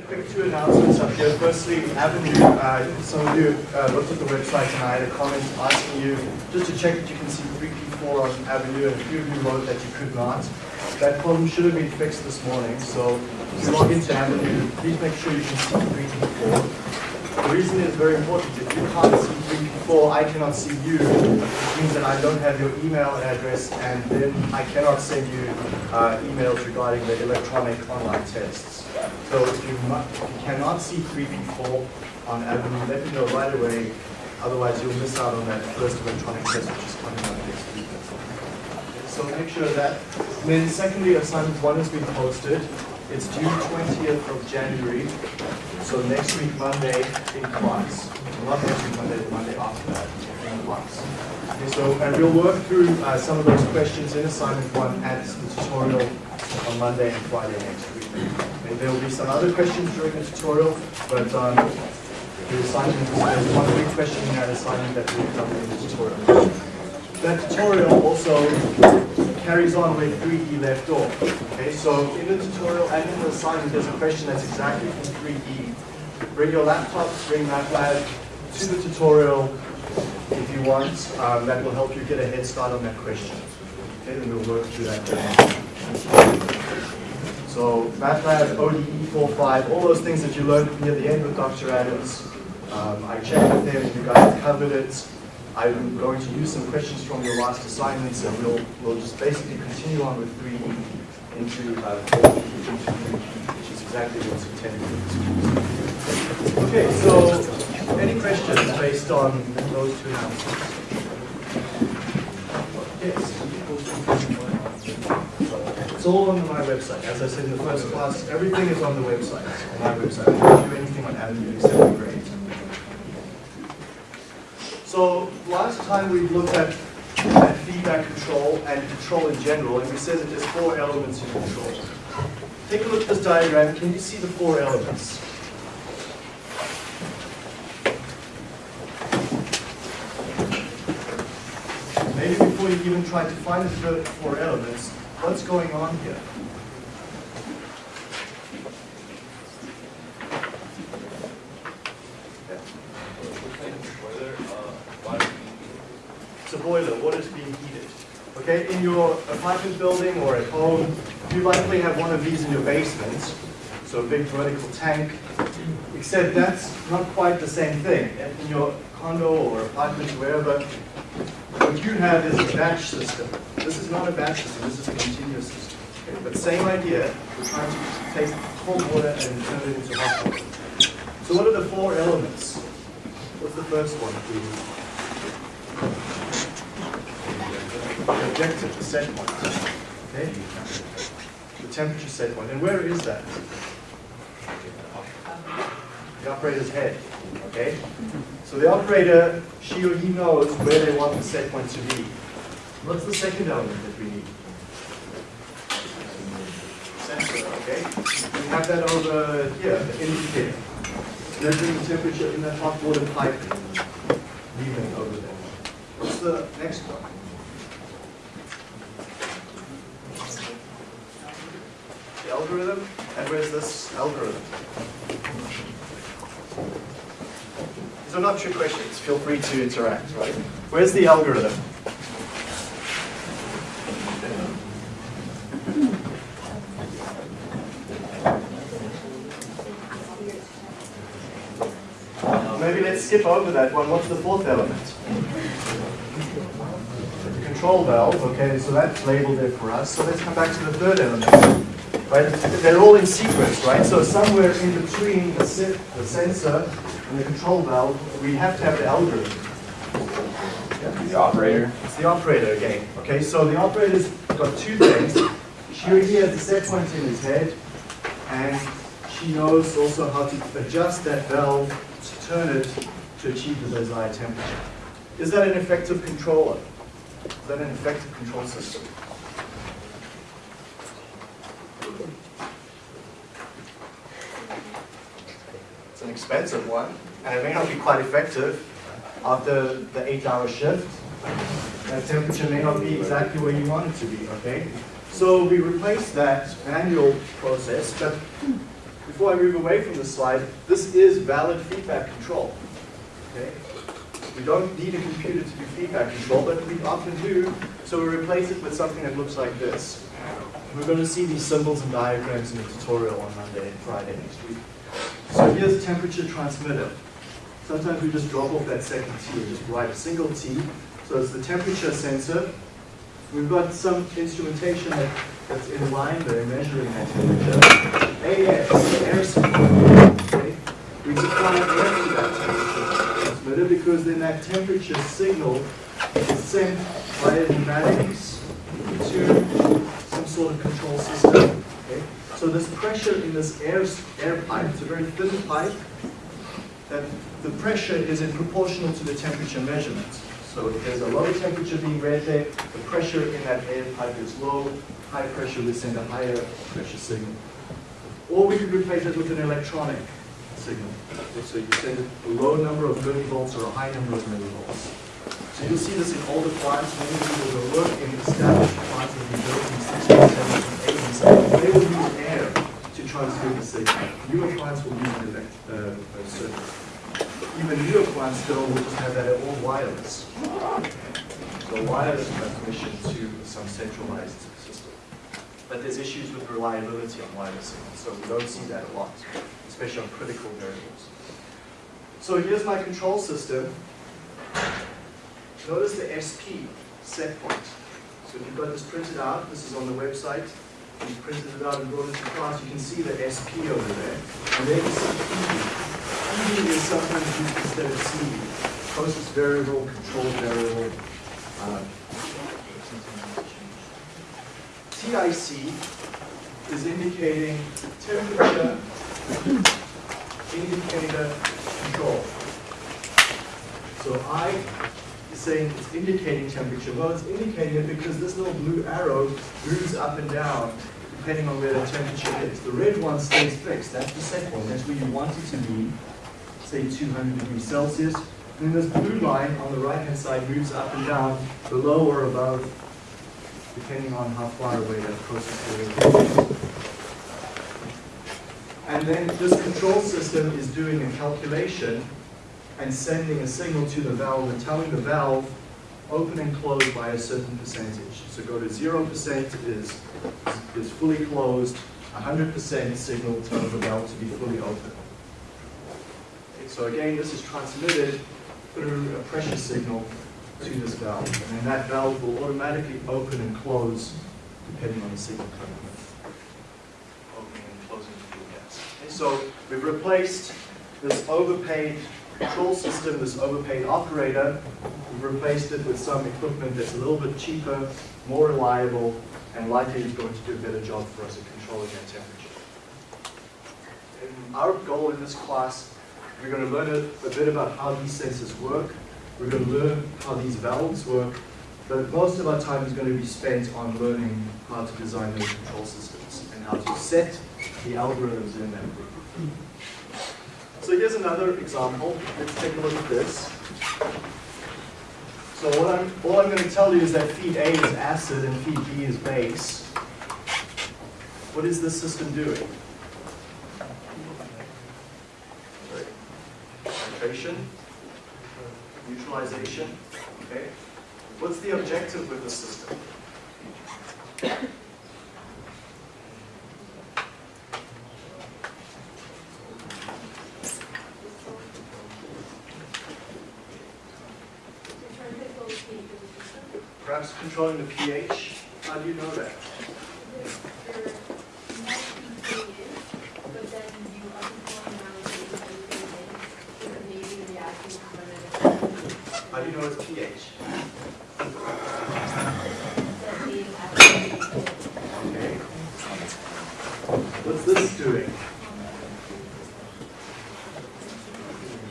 quick two announcements up here. Firstly, Avenue, uh, some of you uh, looked at the website and I had a comment asking you just to check that you can see 3P4 on Avenue, and a few of you wrote that you could not. That problem should have been fixed this morning, so if you log into Avenue, please make sure you can see 3P4. The reason is very important. If you can't see 3P4, I cannot see you, which means that I don't have your email address, and then I cannot send you uh, emails regarding the electronic online tests. So if you, if you cannot see 3P4 on Avenue, let me know right away. Otherwise, you'll miss out on that first electronic test, which is coming up next week. So make sure that. And then secondly, assignment one has been posted. It's due 20th of January. So next week, Monday, in class. Not next week, Monday, the Monday after that, in class. Okay, so, and we'll work through uh, some of those questions in assignment one at the tutorial on Monday and Friday next week. And there will be some other questions during the tutorial, but um, the assignment, there's one big question in that assignment that we'll cover in the tutorial. That tutorial also carries on where 3E left off. Okay, so in the tutorial and in the assignment, there's a question that's exactly from 3E. Bring your laptops, bring MATLAB to the tutorial if you want. Um, that will help you get a head start on that question. Okay, then we'll work through that. So MATLAB, ODE 4.5, all those things that you learned near the end with Dr. Adams. Um, I checked with him, you guys covered it. I'm going to use some questions from your last assignments and we'll, we'll just basically continue on with 3E into uh, 4E, which is exactly what's intended. Okay, so any questions based on those two announcements? Yes. It's all on my website. As I said in the first class, everything is on the website, on my website. I don't do anything on Avenue except for grades. So last time we looked at, at feedback control and control in general, and we said that there's four elements in control. Take a look at this diagram. Can you see the four elements? Maybe before you even try to find the four elements, what's going on here? Boiler, water's being heated. Okay, in your apartment building or at home, you likely have one of these in your basement, so a big vertical tank, except that's not quite the same thing. In your condo or apartment, wherever, what you have is a batch system. This is not a batch system, this is a continuous system. Okay, but same idea, we're trying to take cold water and turn it into hot water. So what are the four elements? What's the first one, please? The objective, the set point. Okay? The temperature set point. And where is that? The operator's head. Okay? So the operator, she or he knows where they want the set point to be. What's the second element that we need? Sensor, okay? We have that over here, the indicator. Measuring the temperature in that hot water pipe leaving over there. What's the next one? The algorithm, and where's this algorithm? These are not trick questions, feel free to interact, right? Where's the algorithm? Maybe let's skip over that one. What's the fourth element? The control valve, okay, so that's labeled there for us. So let's come back to the third element. Right? They're all in sequence, right? So somewhere in between the, the sensor and the control valve, we have to have the algorithm. The operator. It's the operator again. Okay, so the operator's got two things. She already has the set point in his head, and she knows also how to adjust that valve to turn it to achieve the desired temperature. Is that an effective controller? Is that an effective control system? It's an expensive one, and it may not be quite effective after the eight-hour shift. That temperature may not be exactly where you want it to be, okay? So we replace that manual process, but before I move away from this slide, this is valid feedback control. Okay? We don't need a computer to do feedback control, but we often do, so we replace it with something that looks like this. We're going to see these symbols and diagrams in the tutorial on Monday and Friday next week. So here's temperature transmitter. Sometimes we just drop off that second T and just write a single T. So it's the temperature sensor. We've got some instrumentation that, that's in line there measuring that temperature. AS, air. Okay? We supply air to that temperature transmitter because then that temperature signal is sent via pneumatics to sort of control system. Okay? So this pressure in this air, air pipe, it's a very thin pipe, that the pressure is in proportional to the temperature measurement. So if there's a low temperature being read there, the pressure in that air pipe is low, high pressure would send a higher pressure signal. Or we could replace it with an electronic signal. So you send a low number of millivolts or a high number of millivolts. So you'll see this in all the plants, many people will work in established plants that have been built in the 60s, 70s, 80s. They will use air to transmit the signal. Newer plants will use an elect, uh, a circuit. Still just have that all wireless. So wireless transmission to some centralized system. But there's issues with reliability on wireless signals, so we don't see that a lot, especially on critical variables. So here's my control system. Notice the SP set point. So if you've got this printed out, this is on the website. You printed it out and brought it to class, you can see the SP over there. And then you see PV is sometimes used instead of variable, control variable. uh, TIC is indicating temperature indicator control. So I is saying it's indicating temperature. Well, it's indicating it because this little blue arrow moves up and down depending on where the temperature is. The red one stays fixed. That's the set point. That's where you want it to be, say 200 degrees Celsius. And then this blue line on the right-hand side moves up and down, below or above, depending on how far away that process is. And then this control system is doing a calculation and sending a signal to the valve and telling the valve open and close by a certain percentage. So go to 0% is, is fully closed, 100% signal tells the valve to be fully open. So again, this is transmitted through a pressure signal to this valve. And then that valve will automatically open and close depending on the signal coming in. Opening and closing the fuel gas. Okay, so we've replaced this overpaid control system, this overpaid operator, we've replaced it with some equipment that's a little bit cheaper, more reliable, and likely is going to do a better job for us at controlling that temperature. And our goal in this class, we're going to learn a, a bit about how these sensors work, we're going to learn how these valves work, but most of our time is going to be spent on learning how to design those control systems and how to set the algorithms in them. So here's another example. Let's take a look at this. So what I'm, all I'm going to tell you is that feed A is acid and feed B is base. What is this system doing? Titration, neutralization, uh, okay? What's the objective with the system? Perhaps controlling the pH? How do you know that? It's pH? Okay. What's this doing?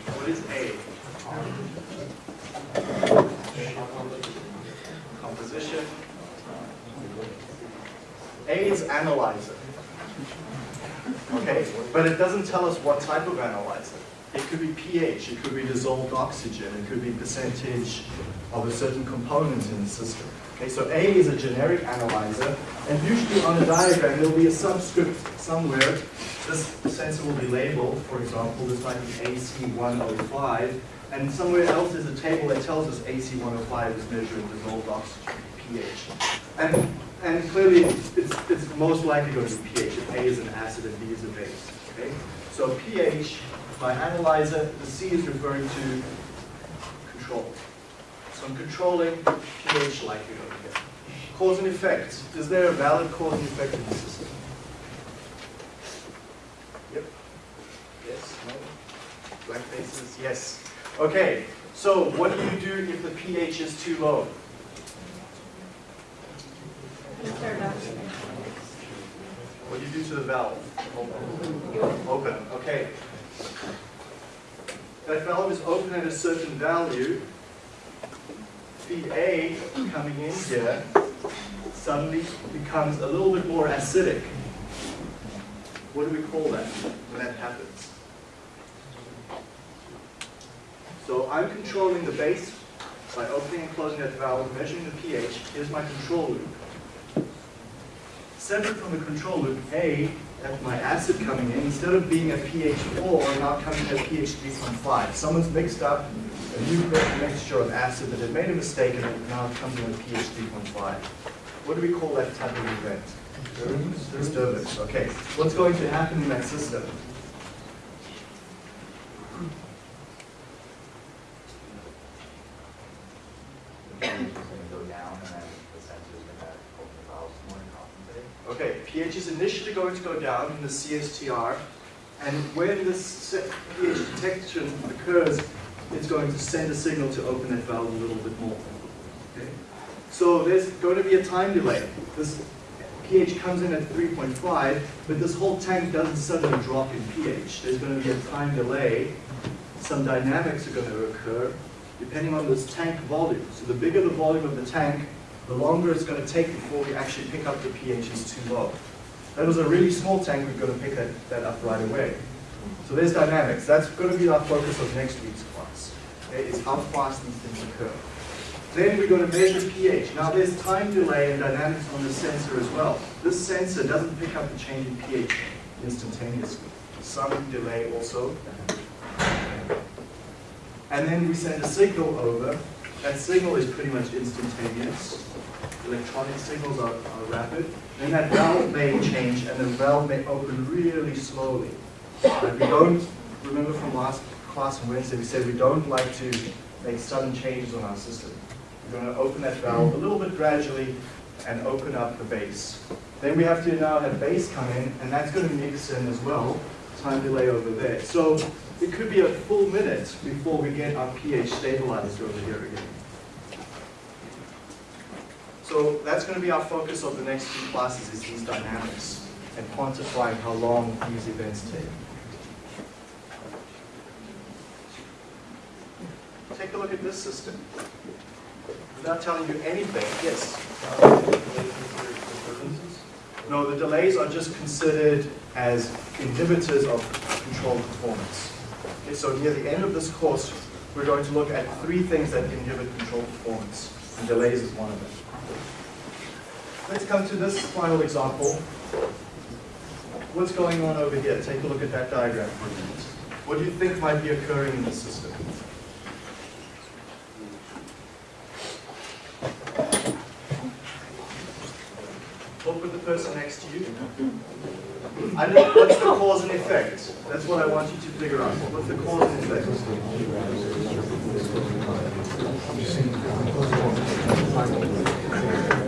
What is A? Composition. A is analyzer. Okay, but it doesn't tell us what type of analyzer. It could be it could be dissolved oxygen, it could be percentage of a certain component in the system. Okay, so A is a generic analyzer, and usually on a diagram there'll be a subscript somewhere this sensor will be labeled, for example, this might be AC105, and somewhere else is a table that tells us AC105 is measuring dissolved oxygen, pH. And, and clearly, it's, it's most likely going to be pH. If A is an acid and B is a base, okay? So pH, my analyzer, the C is referring to control. So I'm controlling pH like likely over here. Cause and effect. Is there a valid cause and effect in the system? Yep. Yes, no? Blank faces, yes. Okay, so what do you do if the pH is too low? What do you do to the valve? Open. Open, okay. That valve is open at a certain value. Feed A coming in here suddenly becomes a little bit more acidic. What do we call that when that happens? So I'm controlling the base by opening and closing that valve, measuring the pH. Here's my control loop. Separate from the control loop, A, my acid coming in, instead of being a pH 4, now coming at pH 3.5. Someone's mixed up a new mixture of acid that had made a mistake and it now comes in at pH 3.5. What do we call that type of event? Disturbance. Okay. What's going to happen in that system? Okay, pH initially going to go down in the CSTR, and when this pH detection occurs, it's going to send a signal to open that valve a little bit more. Okay? So there's going to be a time delay. This pH comes in at 3.5, but this whole tank doesn't suddenly drop in pH. There's going to be a time delay. Some dynamics are going to occur depending on this tank volume. So the bigger the volume of the tank, the longer it's going to take before we actually pick up the pH is too low. That was a really small tank, we're going to pick that, that up right away. So there's dynamics. That's going to be our focus of next week's class. Okay, is how fast these things occur. Then we're going to measure pH. Now there's time delay and dynamics on the sensor as well. This sensor doesn't pick up the change in pH instantaneously. Some delay also. And then we send a signal over. That signal is pretty much instantaneous. Electronic signals are, are rapid. Then that valve may change and the valve may open really slowly. But we don't, remember from last class on Wednesday, we said we don't like to make sudden changes on our system. We're going to open that valve a little bit gradually and open up the base. Then we have to now have base come in, and that's going to mix in as well, time delay over there. So it could be a full minute before we get our pH stabilized over here again. So that's going to be our focus of the next few classes is these dynamics and quantifying how long these events take. Take a look at this system. Without telling you anything, yes? No, the delays are just considered as inhibitors of controlled performance. Okay, so near the end of this course, we're going to look at three things that inhibit controlled performance, and delays is one of them. Let's come to this final example. What's going on over here? Take a look at that diagram for a minute. What do you think might be occurring in the system? Talk with the person next to you. I know, what's the cause and effect? That's what I want you to figure out. What's the cause and effect?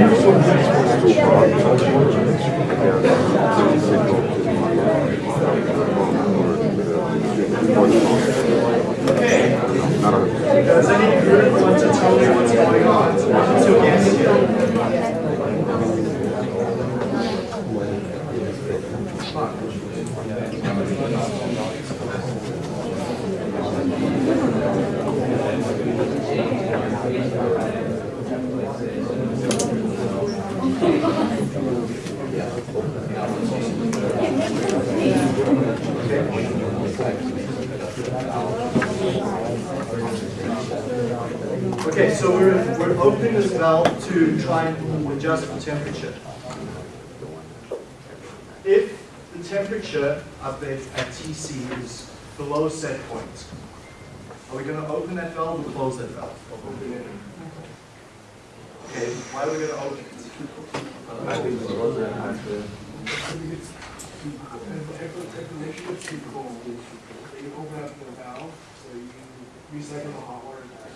Does any group want to tell me what's going on? What's your guess here? Okay, so we're, we're this valve to try and adjust the temperature. If the temperature up there at TC is below set point, are we going to open that valve or close that valve? Okay, why are we going to open it? I think open up the valve, so you recycle the hot water back.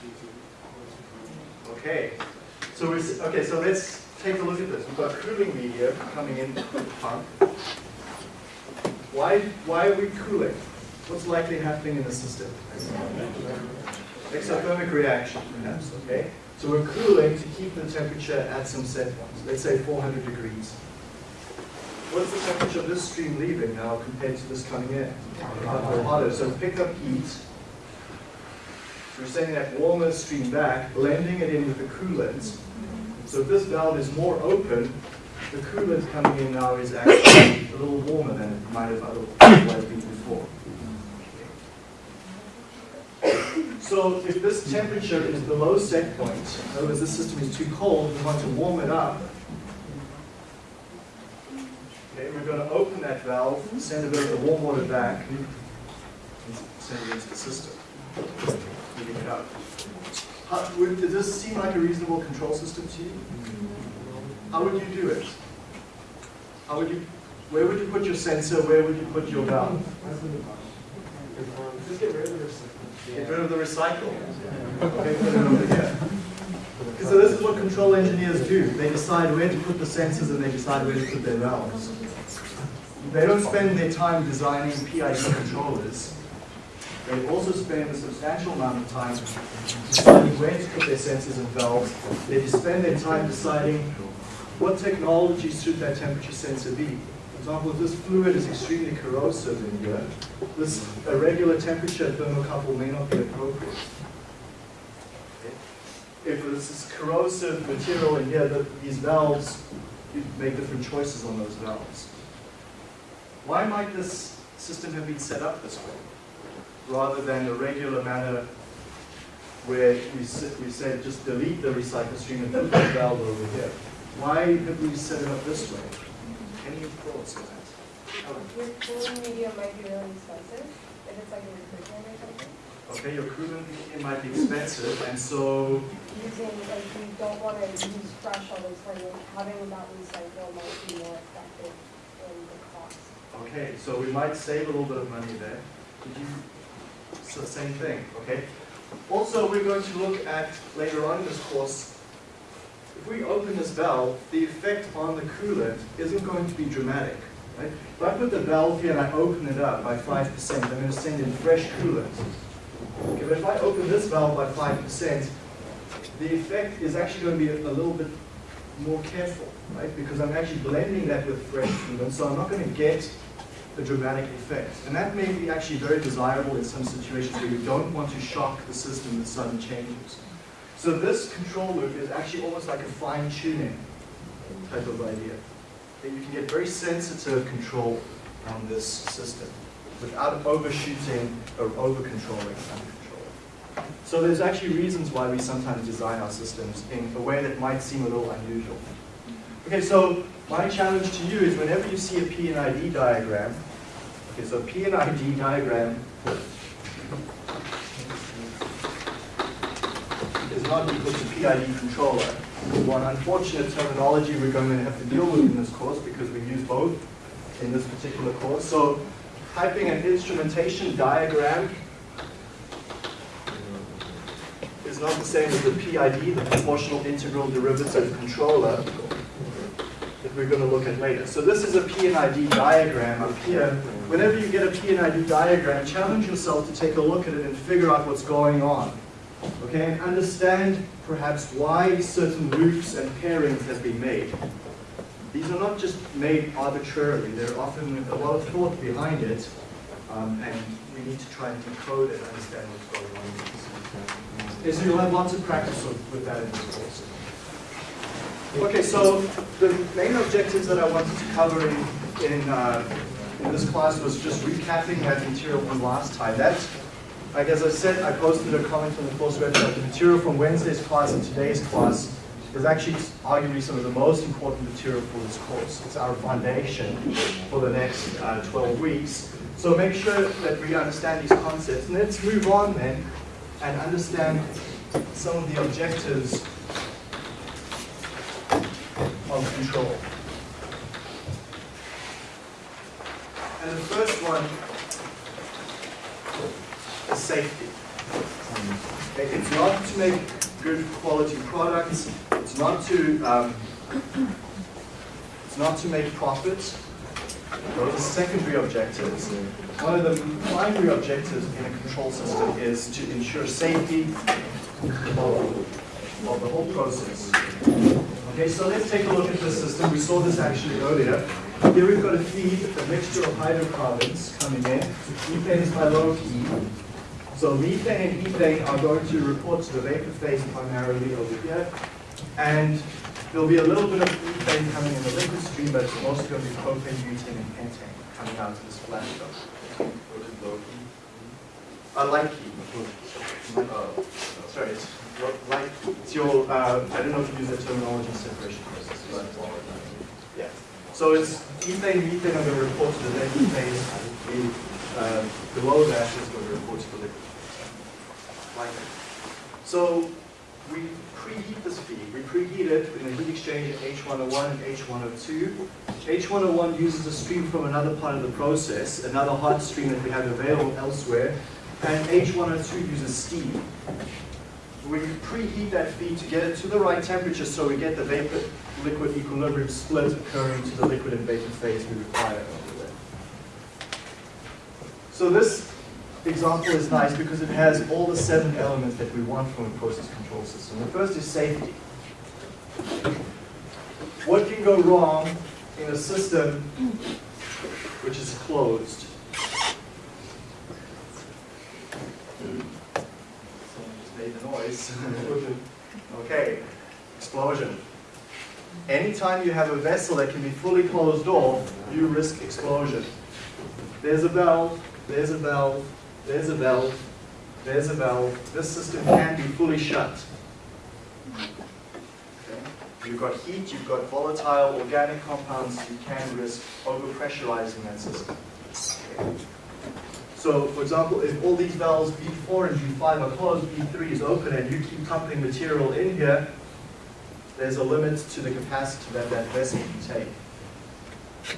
Okay, so we're, okay, so let's take a look at this. We've got cooling media coming in pump. Why, why are we cooling? What's likely happening in the system? Exothermic reaction, perhaps, okay? So we're cooling to keep the temperature at some set point, let's say 400 degrees. What's the temperature of this stream leaving now compared to this coming in? Hotter, so pick up heat, we're sending that warmer stream back, blending it in with the coolant. So if this valve is more open, the coolant coming in now is actually a little warmer than it might have otherwise been before. So if this temperature is below set point, in other words, this system is too cold, we want to warm it up. Okay, we're going to open that valve, send a bit of the warm water back, and send it into the system it up. How, would, does this seem like a reasonable control system to you? How would you do it? How would you, where would you put your sensor, where would you put your valve? Just get rid of this. Get rid of the recycle. Okay, put it over here. Okay, So this is what control engineers do. They decide where to put the sensors and they decide where to put their valves. They don't spend their time designing PID controllers. They also spend a substantial amount of time deciding where to put their sensors and valves. They spend their time deciding what technology should that temperature sensor be. For example, if this fluid is extremely corrosive in here, this irregular temperature thermocouple may not be appropriate. If this is corrosive material in here, these valves, you make different choices on those valves. Why might this system have been set up this way? Rather than the regular manner where we, we said just delete the recycle stream and put the valve over here. Why have we set it up this way? Any thoughts on that? Your cooling media might be really expensive, if it's like a refrigerant or something. Okay, your coolant it might be expensive, and so, Using, like, you don't wanna use fresh all the time, having that recycle might be more effective in the cost. okay, so we might save a little bit of money there. Did you, so same thing, okay? Also, we're going to look at, later on in this course, if we open this valve, the effect on the coolant isn't going to be dramatic. Right? If I put the valve here and I open it up by 5%, I'm going to send in fresh coolant. Okay, but if I open this valve by 5%, the effect is actually going to be a, a little bit more careful, right? Because I'm actually blending that with fresh coolant, so I'm not going to get a dramatic effect. And that may be actually very desirable in some situations where you don't want to shock the system with sudden changes. So this control loop is actually almost like a fine tuning type of idea. That you can get very sensitive control on this system without overshooting or over-controlling control. So there's actually reasons why we sometimes design our systems in a way that might seem a little unusual. Okay, so my challenge to you is whenever you see a P and ID diagram, okay, so P and ID diagram is not equal to PID controller. One unfortunate terminology we're going to have to deal with in this course because we use both in this particular course. So piping an instrumentation diagram is not the same as the PID, the proportional integral derivative controller, we're going to look at later. So this is a PNID diagram up here. Whenever you get a PNID diagram, challenge yourself to take a look at it and figure out what's going on. Okay, and understand perhaps why certain loops and pairings have been made. These are not just made arbitrarily, there are often a lot of thought behind it, um, and we need to try and decode and understand what's going on. so you'll have lots of practice with that in this course. Okay, so the main objectives that I wanted to cover in, in, uh, in this class was just recapping that material from last time. That, like as I said, I posted a comment on the course website. The material from Wednesday's class and today's class is actually arguably some of the most important material for this course. It's our foundation for the next uh, 12 weeks. So make sure that we understand these concepts. And let's move on then and understand some of the objectives of control. And the first one is safety. Okay, It's not to make good quality products, it's not to, um, it's not to make profits. Those are secondary objectives. One of the primary objectives in a control system is to ensure safety of, of the whole process. Okay, so let's take a look at this system. We saw this actually earlier. Here we've got a feed, a mixture of hydrocarbons coming in. Methane is by low E. So methane and ethane are going to report to the vapor phase primarily over here. And there'll be a little bit of ethane coming in the liquid stream, but it's mostly going to be propane, butane, and pentane coming out of this flash dot. Uh, light key. Uh, sorry, lo- it's your, uh, I don't know if you use the terminology separation process. but- Yeah. So it's ethane, methane are going to report to the vapor phase. The, uh, below that is going to report to the liquid. Like that. So we preheat this feed. We preheat it in a heat exchange at H101 and H102. H101 uses a stream from another part of the process, another hot stream that we have available elsewhere, and H102 uses steam. We preheat that feed to get it to the right temperature so we get the vapor-liquid equilibrium split occurring to the liquid and vapor phase we require over there. So this example is nice because it has all the seven elements that we want from a process control system. The first is safety. What can go wrong in a system which is closed? Someone just made the noise. Okay, explosion. Anytime you have a vessel that can be fully closed off, you risk explosion. There's a valve, there's a valve, there's a valve, there's a valve. This system can be fully shut. Okay? You've got heat, you've got volatile organic compounds, you can risk overpressurizing that system. Okay? So, for example, if all these valves V4 and V5 are closed, V3 is open, and you keep pumping material in here, there's a limit to the capacity that that vessel can take.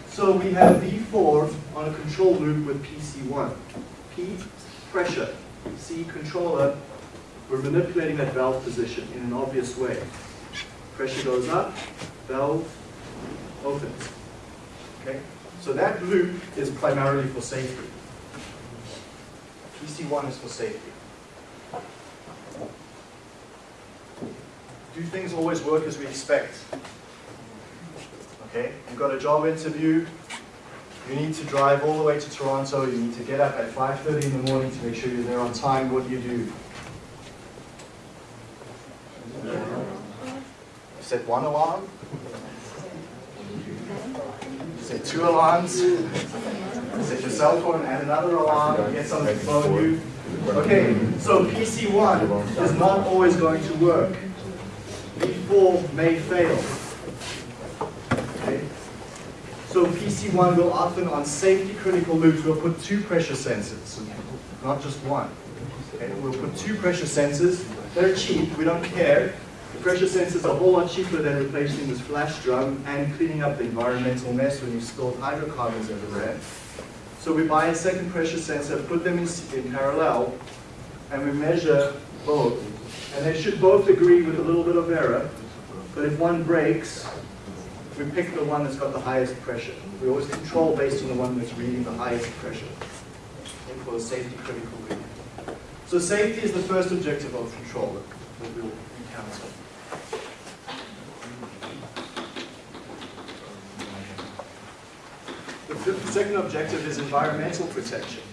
So we have V4 on a control loop with PC1. P, pressure. C, controller. We're manipulating that valve position in an obvious way. Pressure goes up, valve opens. Okay? So that loop is primarily for safety. PC1 is for safety. Do things always work as we expect? Okay, you've got a job interview, you need to drive all the way to Toronto, you need to get up at 5.30 in the morning to make sure you're there on time, what do you do? You set one alarm? Set two alarms? Set your cell phone and another alarm, get someone to phone you. Okay, so PC1 is not always going to work. V4 may fail. Okay? So PC1 will often, on safety critical loops, we'll put two pressure sensors, not just one. Okay? We'll put two pressure sensors. They're cheap, we don't care. The pressure sensor is a whole lot cheaper than replacing this flash drum and cleaning up the environmental mess when you've spilled hydrocarbons everywhere. So we buy a second pressure sensor, put them in, in parallel, and we measure both. And they should both agree with a little bit of error, but if one breaks, we pick the one that's got the highest pressure. We always control based on the one that's reading the highest pressure and for a safety critical reading. So safety is the first objective of control that we'll encounter. The second objective is environmental protection.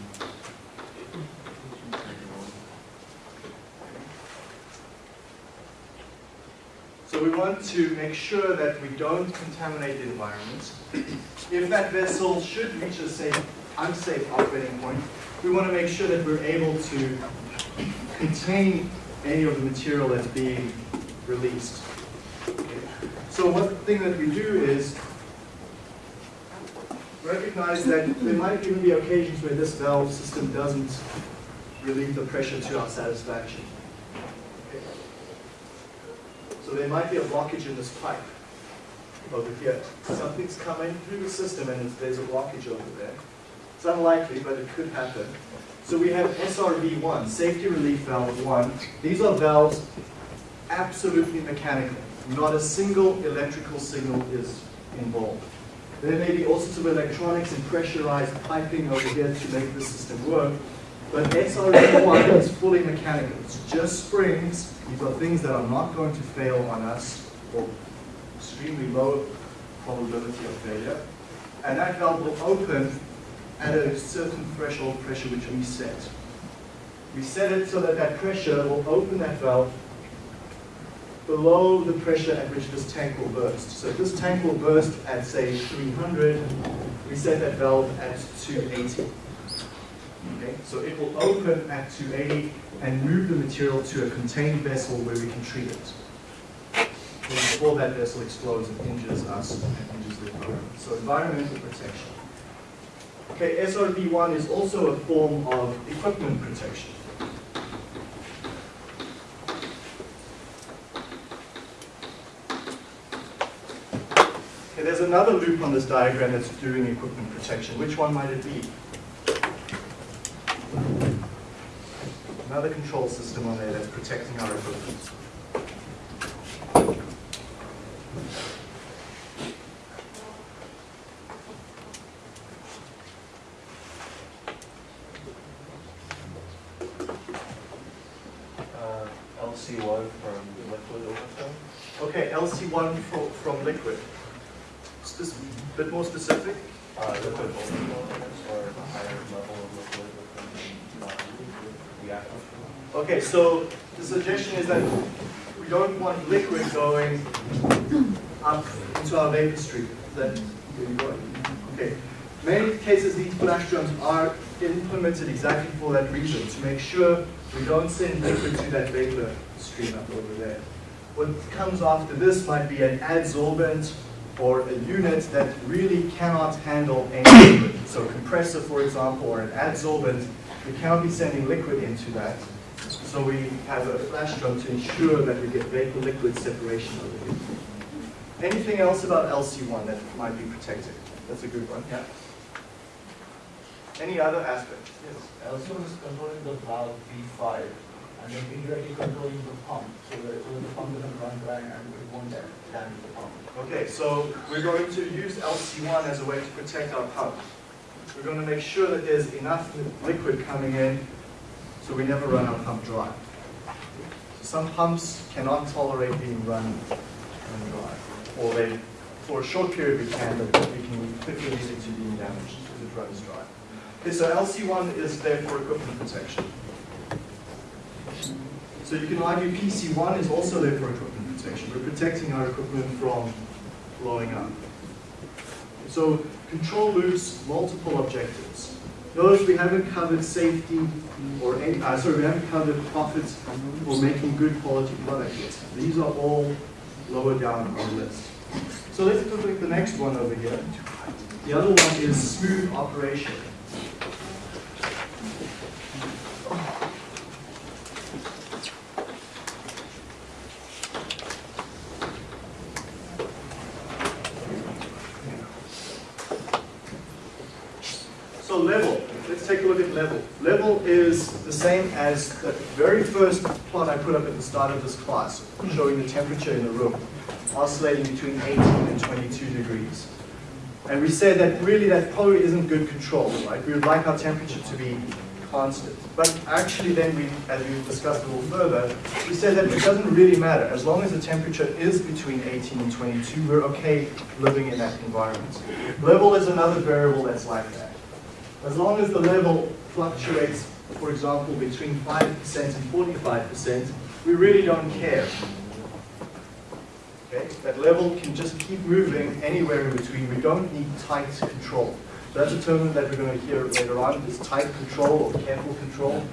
So we want to make sure that we don't contaminate the environment. If that vessel should reach a safe, unsafe operating point, we want to make sure that we're able to contain any of the material that's being released. Okay. So one thing that we do is recognize that there might even be occasions where this valve system doesn't relieve the pressure to our satisfaction. Okay. So there might be a blockage in this pipe over here. Something's coming through the system and there's a blockage over there. It's unlikely, but it could happen. So we have SRV1, Safety Relief Valve 1. These are valves absolutely mechanical. Not a single electrical signal is involved. There may be all sorts of electronics and pressurized piping over here to make the system work, but SRV1 is fully mechanical. It's just springs. These are things that are not going to fail on us, or extremely low probability of failure. And that valve will open at a certain threshold pressure which we set. We set it so that that pressure will open that valve below the pressure at which this tank will burst. So if this tank will burst at, say, 300, we set that valve at 280. Okay, so it will open at 280 and move the material to a contained vessel where we can treat it. Before that vessel explodes and injures us and injures the environment. So environmental protection. Okay, SRV1 is also a form of equipment protection. Okay, there's another loop on this diagram that's doing equipment protection. Which one might it be? Another control system on there that's protecting our equipment. Uh, LC1 from liquid overflow. Okay, LC1 from, from liquid. Spec- bit more specific? Uh, liquid overflow, I guess, or a higher level of liquid within the, the aquifer. Okay, so the suggestion is that we don't want liquid going up into our vapor stream. That? Okay. Many cases, these flash drums are implemented exactly for that reason, to make sure we don't send liquid to that vapor stream up over there. What comes after this might be an adsorbent or a unit that really cannot handle any liquid. So a compressor, for example, or an adsorbent, we cannot be sending liquid into that. So we have a flash drum to ensure that we get vapor-liquid separation over here. Anything else about LC1 that might be protected? That's a good one, yeah. Any other aspects? Yes. Also is controlling the valve V5 and then indirectly controlling the pump so that the pump doesn't run dry and it won't dam- damage the pump. Okay, so we're going to use LC1 as a way to protect our pump. We're going to make sure that there's enough liquid coming in so we never run our pump dry. Some pumps cannot tolerate being run, run dry. Or they, for a short period we can, but we can quickly lead it to being damaged if it runs dry. Okay, so LC1 is there for equipment protection. So you can argue PC1 is also there for equipment protection. We're protecting our equipment from blowing up. So control loops, multiple objectives. Notice we haven't covered safety or any, uh, sorry, we haven't covered profits or making good quality product yet. These are all lower down on the list. So let's look at the next one over here. The other one is smooth operation. level. Let's take a look at level. Level is the same as the very first plot I put up at the start of this class, showing the temperature in the room, oscillating between 18 and 22 degrees. And we said that really that probably isn't good control, right? We would like our temperature to be constant. But actually then we, as we discussed a little further, we said that it doesn't really matter. As long as the temperature is between 18 and 22, we're okay living in that environment. Level is another variable that's like that. As long as the level fluctuates, for example, between 5% and 45%, we really don't care. Okay? That level can just keep moving anywhere in between. We don't need tight control. So that's a term that we're going to hear later on, is tight control or careful control.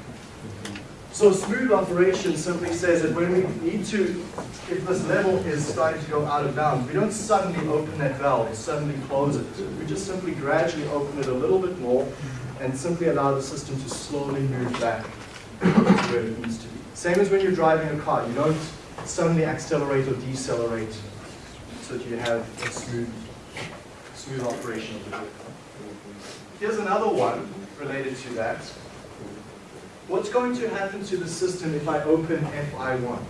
So smooth operation simply says that when we need to, if this level is starting to go out of bounds, we don't suddenly open that valve suddenly close it. We just simply gradually open it a little bit more and simply allow the system to slowly move back to where it needs to be. Same as when you're driving a car. You don't suddenly accelerate or decelerate so that you have a smooth, smooth operation of the vehicle. Here's another one related to that. What's going to happen to the system if I open FI1?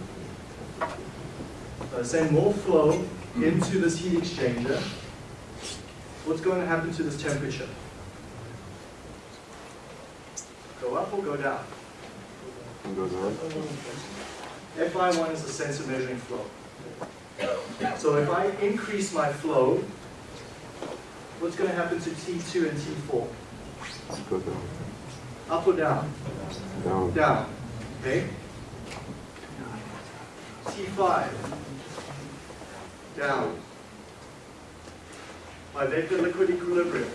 So I send more flow into this heat exchanger. What's going to happen to this temperature? Go up or go down? Go down. FI1 is the sensor measuring flow. So if I increase my flow, what's going to happen to T2 and T4? Up or down? Down. Down. Okay? T5. Down. My vapor liquid equilibrium.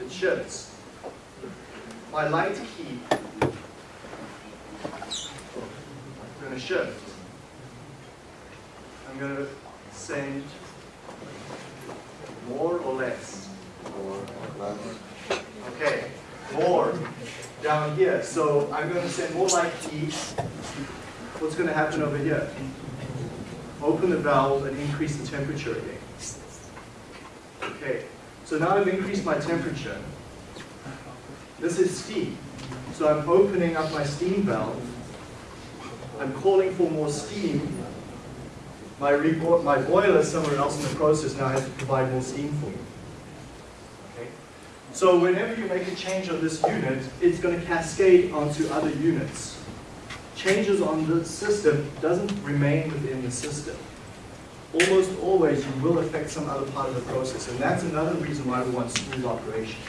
It shifts. My light key. I'm going to shift. I'm going to send more or less. More or less. Okay, more down here. So I'm going to send more light heat. What's going to happen over here? Open the valve and increase the temperature again. Okay, so now I've increased my temperature. This is steam. So I'm opening up my steam valve. I'm calling for more steam. My, my boiler somewhere else in the process now has to provide more steam for me. Okay? So whenever you make a change on this unit, it's going to cascade onto other units. Changes on the system doesn't remain within the system. Almost always you will affect some other part of the process, and that's another reason why we want smooth operation.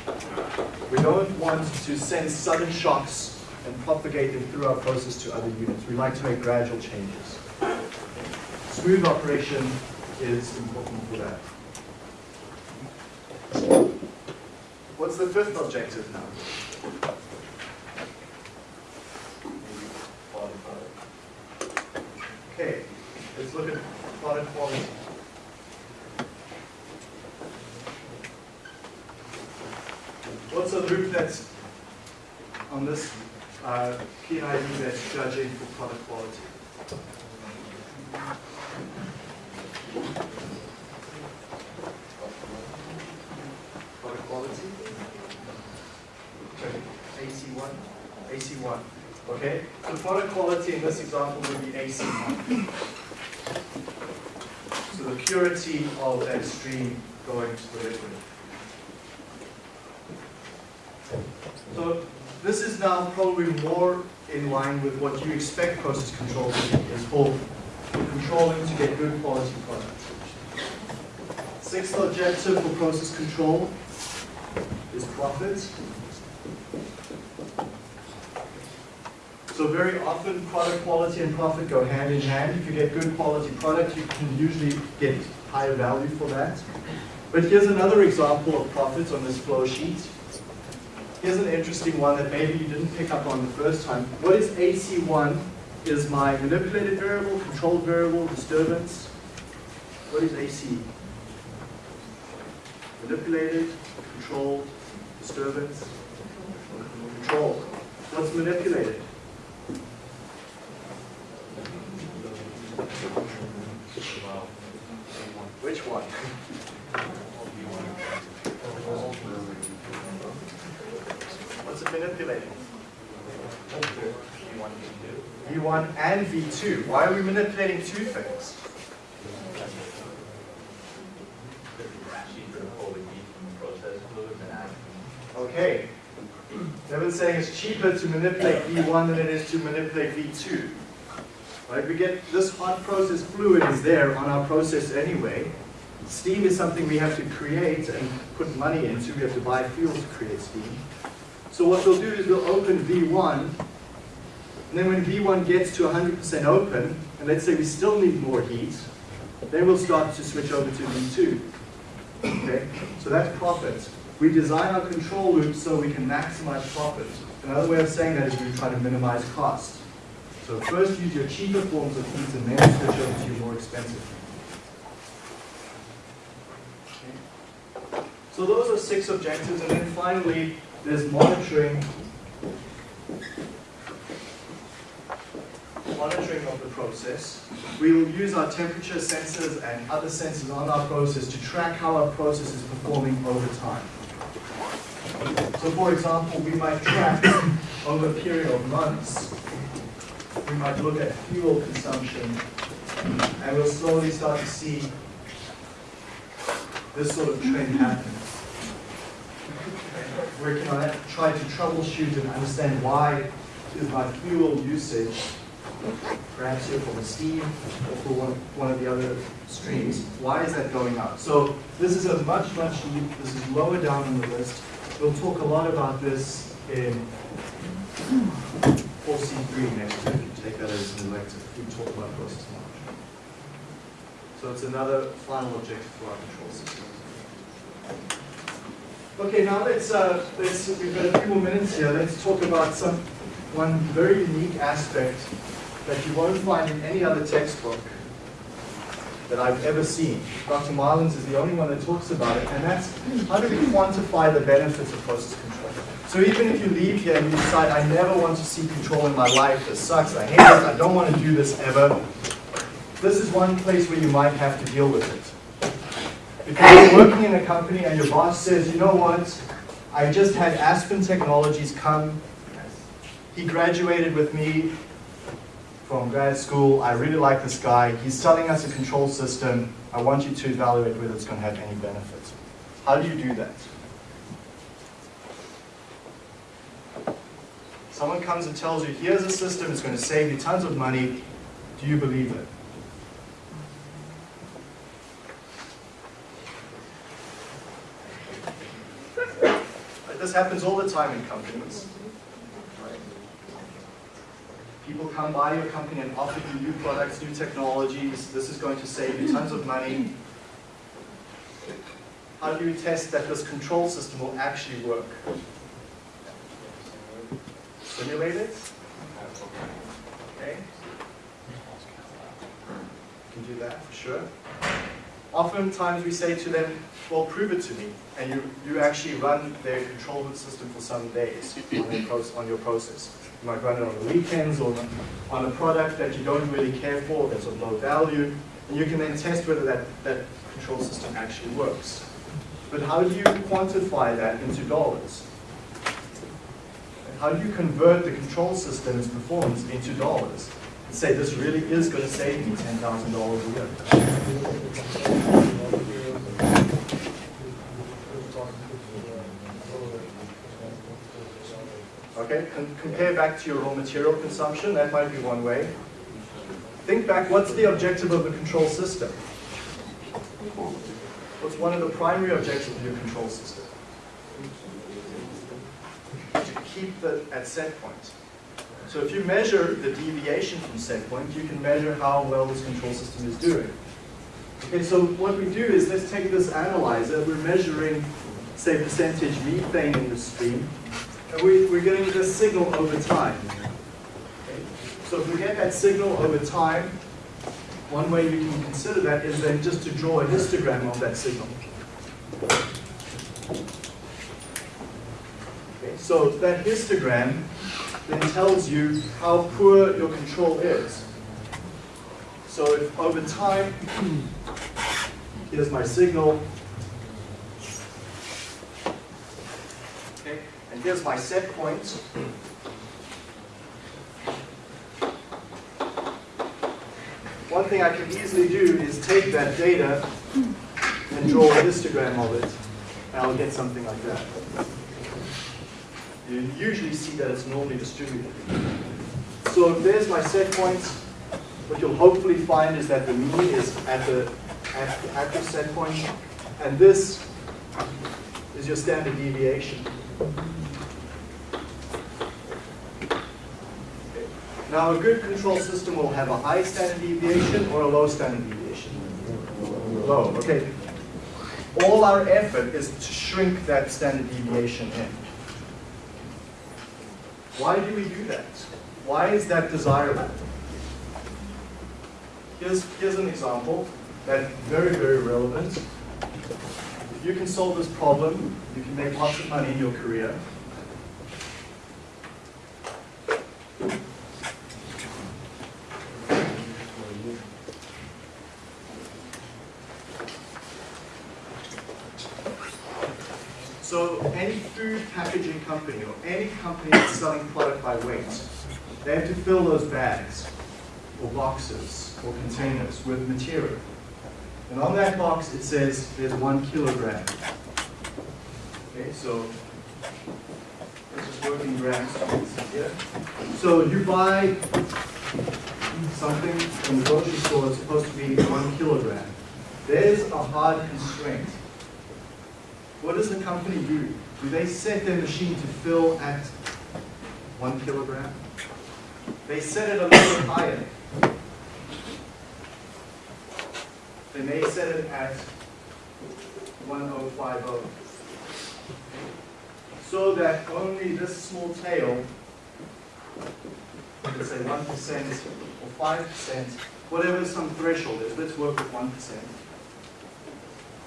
We don't want to send sudden shocks and propagate them through our process to other units. We like to make gradual changes. Smooth operation is important for that. What's the fifth objective now? Okay, let's look at product quality. What's the loop that's on this uh, PID that's judging for product quality? Product quality? AC1? AC1. Okay? So product quality in this example would be AC1. Purity of that stream going to the liquid. So this is now probably more in line with what you expect process control to be, is for controlling to get good quality product. Sixth objective for process control is profit. So very often product quality and profit go hand in hand. If you get good quality product, you can usually get higher value for that. But here's another example of profits on this flow sheet. Here's an interesting one that maybe you didn't pick up on the first time. What is AC1? Is my manipulated variable, controlled variable, disturbance? What is AC? Manipulated, controlled, disturbance? Control. What's manipulated? Which one? manipulating? Want me to? V1 and V2. Why are we manipulating two things? Okay. Devin's saying it's cheaper to manipulate V1 than it is to manipulate V2. Right? We get this hot process fluid is there on our process anyway. Steam is something we have to create and put money into. We have to buy fuel to create steam. So what we'll do is we'll open V1, and then when V1 gets to 100% open, and let's say we still need more heat, then we'll start to switch over to V2. Okay, so that's profit. We design our control loop so we can maximize profit. Another way of saying that is we try to minimize cost. So first use your cheaper forms of heat and then switch over to your more expensive heat. So those are six objectives, and then finally, there's monitoring. Monitoring of the process. We will use our temperature sensors and other sensors on our process to track how our process is performing over time. So for example, we might track over a period of months, we might look at fuel consumption, and we'll slowly start to see this sort of trend happen. Working on it, try to troubleshoot and understand why is my fuel usage, perhaps here for the steam or for one, one of the other streams, why is that going up? So this is a much, much, this is lower down on the list. We'll talk a lot about this in 4C3 next week. You take that as an elective. We talk about process monitoring. So it's another final objective for our control system. Okay, now let's, uh, let's, we've got a few more minutes here. Let's talk about some, one very unique aspect that you won't find in any other textbook that I've ever seen. Dr. Marlin's is the only one that talks about it, and that's how do we quantify the benefits of process control. So even if you leave here and you decide, I never want to see control in my life, this sucks, I hate it, I don't want to do this ever, this is one place where you might have to deal with it. Because you're working in a company and your boss says, you know what, I just had Aspen Technologies come, he graduated with me from grad school, I really like this guy, he's selling us a control system, I want you to evaluate whether it's going to have any benefits. How do you do that? Someone comes and tells you, here's a system, it's going to save you tons of money, do you believe it? This happens all the time in companies. People come by your company and offer you new products, new technologies. This is going to save you tons of money. How do you test that this control system will actually work? Simulate it? Okay. You can do that for sure. Oftentimes we say to them, well, prove it to me. And you, you actually run their control system for some days on on your process. You might run it on the weekends or on a product that you don't really care for, that's of low value. And you can then test whether that, that control system actually works. But how do you quantify that into dollars? How do you convert the control system's performance into dollars? And say, this really is going to save me $10,000 a year. Okay, Con- compare back to your raw material consumption, that might be one way. Think back, what's the objective of the control system? What's one of the primary objectives of your control system? To keep the, at set point. So if you measure the deviation from set point, you can measure how well this control system is doing. Okay, so what we do is let's take this analyzer, we're measuring, say, percentage methane in the stream, and we, we're getting this signal over time. Okay? So if we get that signal over time, one way you can consider that is then just to draw a histogram of that signal. So that histogram then tells you how poor your control is. So if over time, here's my signal. Okay, And here's my set point. One thing I can easily do is take that data and draw a histogram of it, and I'll get something like that. You usually see that it's normally distributed. So there's my set points. What you'll hopefully find is that the mean is at the at, at the set point, and this is your standard deviation. Now, a good control system will have a high standard deviation or a low standard deviation. Low, okay. All our effort is to shrink that standard deviation in. Why do we do that? Why is that desirable? Here's, here's an example that's very, very relevant. If you can solve this problem, you can make lots of money in your career. So any food packaging company or any company that's selling product by weight, they have to fill those bags or boxes or containers with material. And on that box it says there's one kilogram. Okay, so this is working grams here. So you buy something from the grocery store that's supposed to be one kilogram. There's a hard constraint. What does the company do? Do they set their machine to fill at one kilogram? They set it a little higher. They may set it at 1050. So that only this small tail, let's say 1% or 5%, whatever some threshold is, let's work with 1%.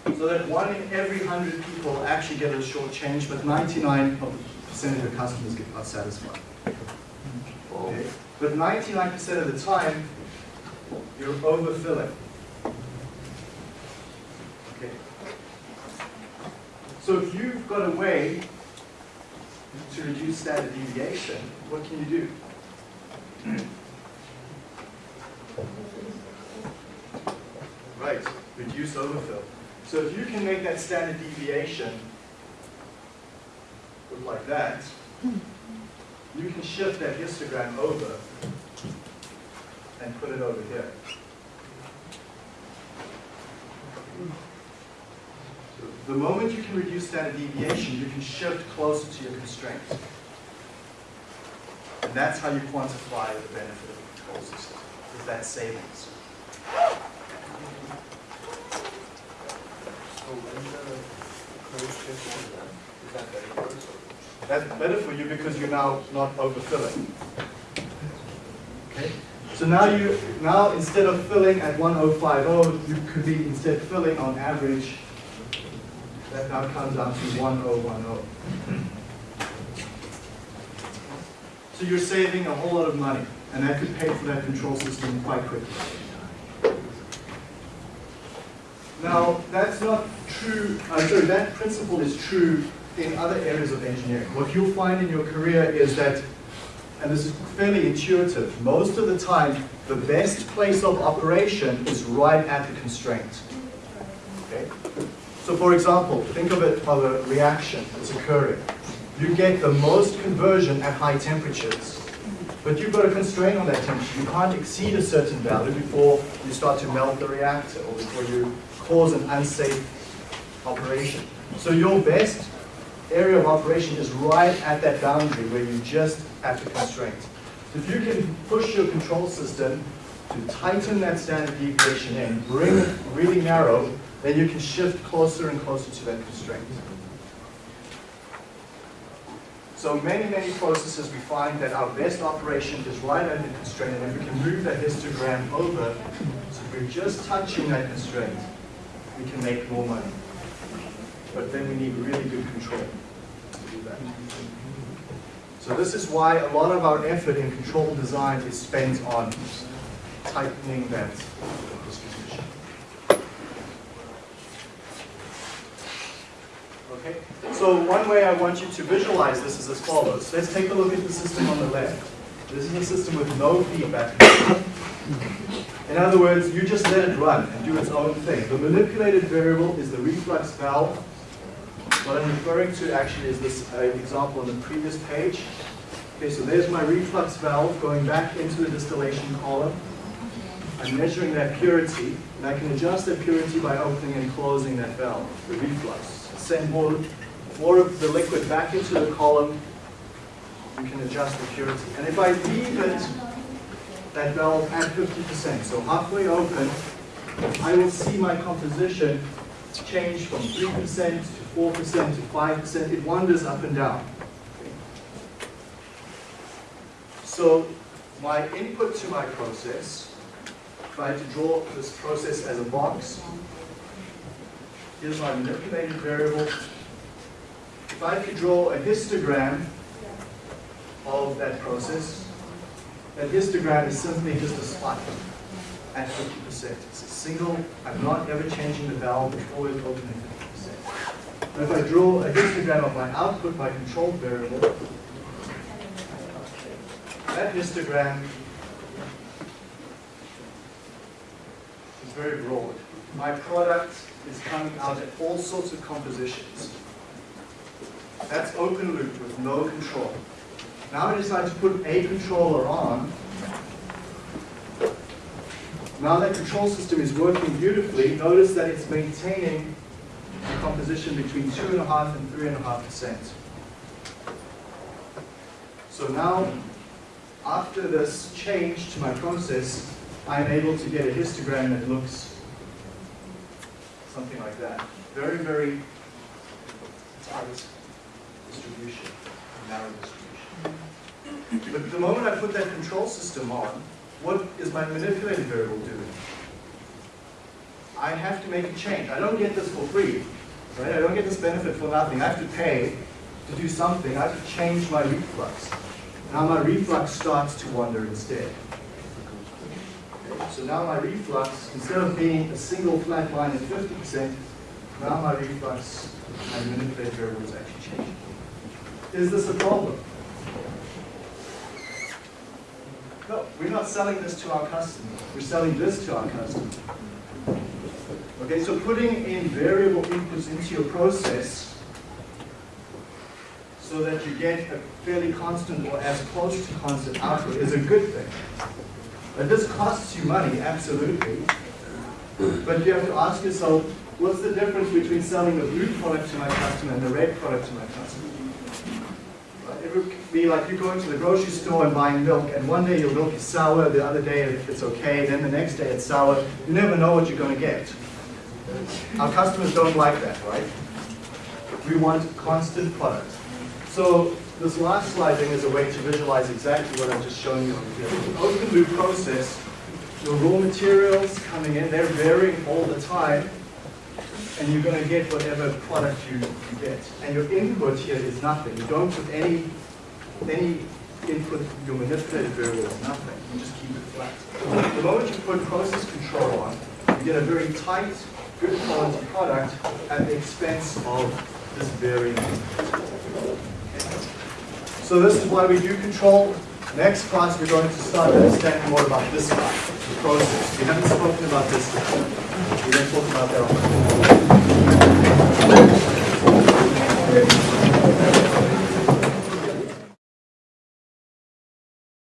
So that one in every 100 people actually get a short change, but 99 of your customers get are satisfied. Okay? But 99% of the time, you're overfilling. Okay. So if you've got a way to reduce standard deviation, what can you do? Right, reduce overfill. So if you can make that standard deviation look like that, you can shift that histogram over and put it over here. So the moment you can reduce standard deviation, you can shift closer to your constraint. And that's how you quantify the benefit of the control system, is that savings. So when the closed shifts to them, is that better for us or? That's better for you because you're now not overfilling. Okay? So now you now instead of filling at 1050, you could be instead filling on average. That now comes out to 1010. So you're saving a whole lot of money, and that could pay for that control system quite quickly. Now, that's not true, uh, sorry, that principle is true in other areas of engineering. What you'll find in your career is that, and this is fairly intuitive, most of the time, the best place of operation is right at the constraint. Okay? So for example, think of it of a reaction that's occurring. You get the most conversion at high temperatures, but you've got a constraint on that temperature. You can't exceed a certain value before you start to melt the reactor or before you cause an unsafe operation. So your best area of operation is right at that boundary where you just have the constraint. So if you can push your control system to tighten that standard deviation and bring it really narrow, then you can shift closer and closer to that constraint. So many, many processes we find that our best operation is right the constraint, and if we can move that histogram over, so we're just touching that constraint, we can make more money. But then we need really good control to do that. So this is why a lot of our effort in control design is spent on tightening that distribution. Okay, so one way I want you to visualize this is as follows. Let's take a look at the system on the left. This is a system with no feedback. In other words, you just let it run and do its own thing. The manipulated variable is the reflux valve. What I'm referring to actually is this uh, example on the previous page. Okay, so there's my reflux valve going back into the distillation column. I'm measuring that purity, and I can adjust that purity by opening and closing that valve, the reflux. Send more, more of the liquid back into the column, you can adjust the purity. And if I leave it, that valve at 50%, so halfway open, I will see my composition change from 3% to 4% to 5%. It wanders up and down. So my input to my process, if I had to draw this process as a box, here's my manipulated variable. If I could draw a histogram of that process, that histogram is simply just a spike at 50%. It's a single, I'm not ever changing the valve, it's always open at 50%. But if I draw a histogram of my output, my control variable, that histogram is very broad. My product is coming out at all sorts of compositions. That's open loop with no control. Now I decide to put a controller on. Now that control system is working beautifully, notice that it's maintaining a composition between 2.5 and 3.5%. So now, after this change to my process, I'm able to get a histogram that looks something like that. Very, very tight distribution, narrow distribution. But the moment I put that control system on, what is my manipulated variable doing? I have to make a change. I don't get this for free. Right? I don't get this benefit for nothing. I have to pay to do something. I have to change my reflux. Now my reflux starts to wander instead. Okay, So now my reflux, instead of being a single flat line at 50%, now my reflux, my manipulated variable is actually changing. Is this a problem? No, we're not selling this to our customer. We're selling this to our customer. Okay, so putting in variable inputs into your process so that you get a fairly constant or as close to constant output is a good thing. But this costs you money, absolutely. But you have to ask yourself, what's the difference between selling the blue product to my customer and the red product to my customer? Would be like you going to the grocery store and buying milk, and one day your milk is sour, the other day it's okay, then the next day it's sour. You never know what you're going to get. Our customers don't like that, right? We want constant product. So this last slide thing is a way to visualize exactly what I'm just showing you open loop process, your raw materials coming in, they're varying all the time, and you're going to get whatever product you, you get. And your input here is nothing. You don't put any, any input, your manipulated variable is nothing. You just keep it flat. The moment you put process control on, you get a very tight, good quality product at the expense of this input. So this is why we do control. Next class, we're going to start understanding more about this part, the process. We haven't spoken about this before. We're going to talk about that on the